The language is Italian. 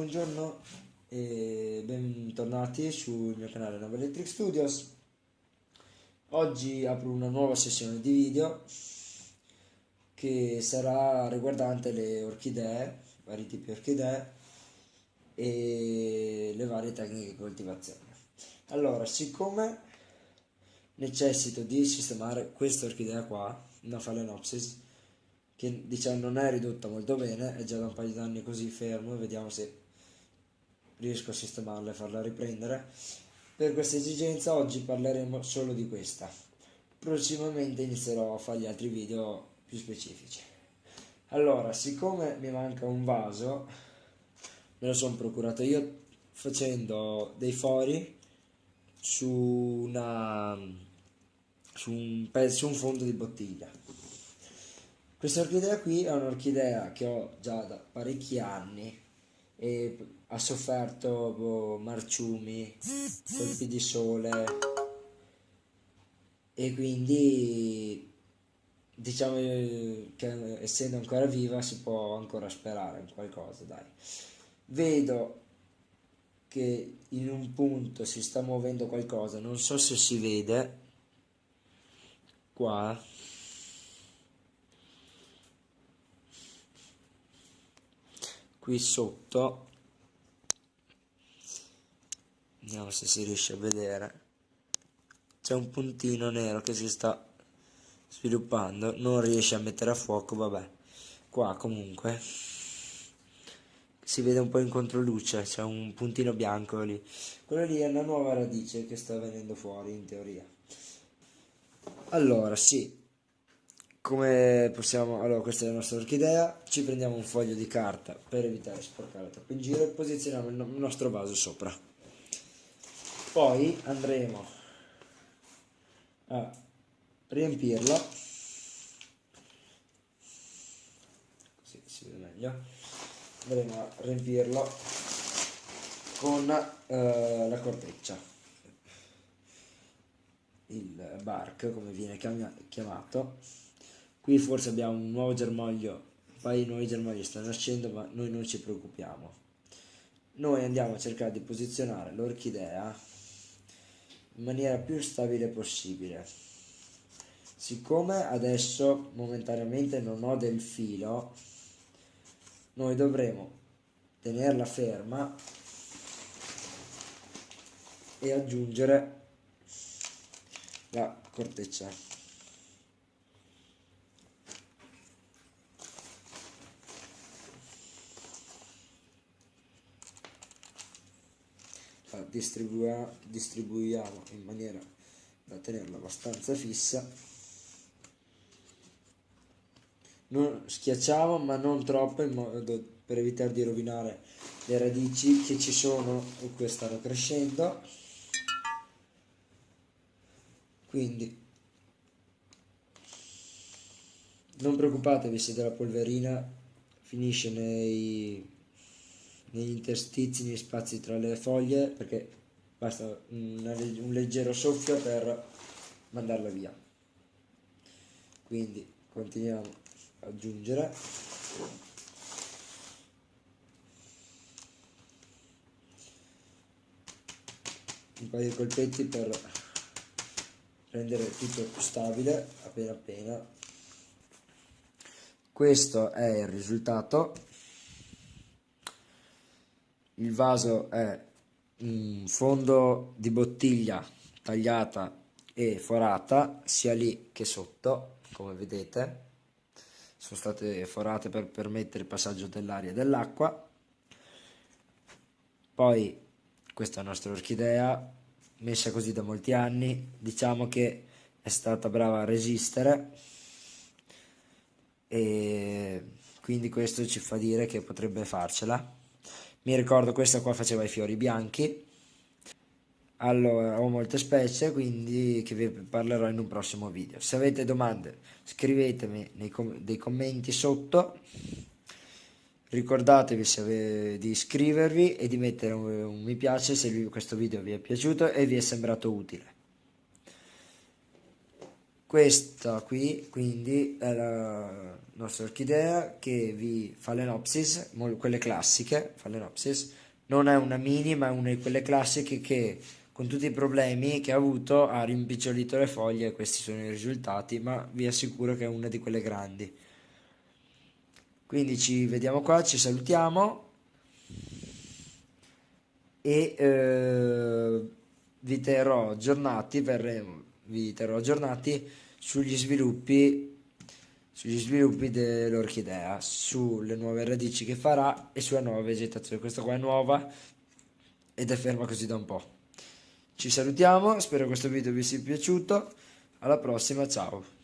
Buongiorno e bentornati sul mio canale Nova Electric Studios. Oggi apro una nuova sessione di video che sarà riguardante le orchidee, vari tipi di orchidee e le varie tecniche di coltivazione. Allora, siccome necessito di sistemare questa orchidea qua, una Phalaenopsis, che diciamo non è ridotta molto bene, è già da un paio di anni così fermo, vediamo se riesco a sistemarla e farla riprendere. Per questa esigenza oggi parleremo solo di questa. Prossimamente inizierò a fare gli altri video più specifici. Allora, siccome mi manca un vaso, me lo sono procurato io facendo dei fori su, una, su, un, su un fondo di bottiglia. Questa orchidea qui è un'orchidea che ho già da parecchi anni e ha sofferto boh, marciumi, colpi di sole. E quindi diciamo che essendo ancora viva si può ancora sperare in qualcosa dai. Vedo che in un punto si sta muovendo qualcosa non so se si vede qua. Qui sotto vediamo se si riesce a vedere. C'è un puntino nero che si sta sviluppando non riesce a mettere a fuoco vabbè. Qua comunque si vede un po' in controluce c'è un puntino bianco lì. Quello lì è una nuova radice che sta venendo fuori in teoria. Allora sì. Come possiamo allora questa è la nostra orchidea. Ci prendiamo un foglio di carta per evitare di sporcare troppo in giro e posizioniamo il nostro vaso sopra poi andremo a riempirlo. Così si vede meglio. Andremo a riempirlo con eh, la corteccia. Il bark come viene chiamato. Qui forse abbiamo un nuovo germoglio, un paio di nuovi germogli stanno nascendo, ma noi non ci preoccupiamo. Noi andiamo a cercare di posizionare l'orchidea in maniera più stabile possibile. Siccome adesso momentaneamente non ho del filo, noi dovremo tenerla ferma e aggiungere la corteccia distribuiamo in maniera da tenerla abbastanza fissa. Non schiacciamo ma non troppo in modo per evitare di rovinare le radici che ci sono e che stanno crescendo. Quindi non preoccupatevi se della polverina finisce nei negli interstizi, negli spazi tra le foglie perché basta una, un leggero soffio per mandarla via. Quindi continuiamo ad aggiungere un paio di colpetti per rendere tutto più stabile appena appena. Questo è il risultato il vaso è un fondo di bottiglia tagliata e forata sia lì che sotto come vedete. Sono state forate per permettere il passaggio dell'aria e dell'acqua. Poi questa è la nostra orchidea messa così da molti anni. Diciamo che è stata brava a resistere. E quindi questo ci fa dire che potrebbe farcela mi ricordo questa qua faceva i fiori bianchi. Allora ho molte specie quindi che vi parlerò in un prossimo video. Se avete domande scrivetemi nei com commenti sotto. Ricordatevi di iscrivervi e di mettere un, un mi piace se questo video vi è piaciuto e vi è sembrato utile questa qui quindi è la nostra orchidea che vi fa l'enopsis, quelle classiche, Phalaenopsis, non è una mini ma è una di quelle classiche che con tutti i problemi che ha avuto ha rimpicciolito le foglie questi sono i risultati, ma vi assicuro che è una di quelle grandi. Quindi ci vediamo qua, ci salutiamo e eh, vi terrò aggiornati, verremo, vi terrò aggiornati sugli sviluppi sugli sviluppi dell'orchidea, sulle nuove radici che farà e sulla nuova vegetazione. Questa qua è nuova ed è ferma così da un po'. Ci salutiamo, spero questo video vi sia piaciuto, alla prossima, ciao!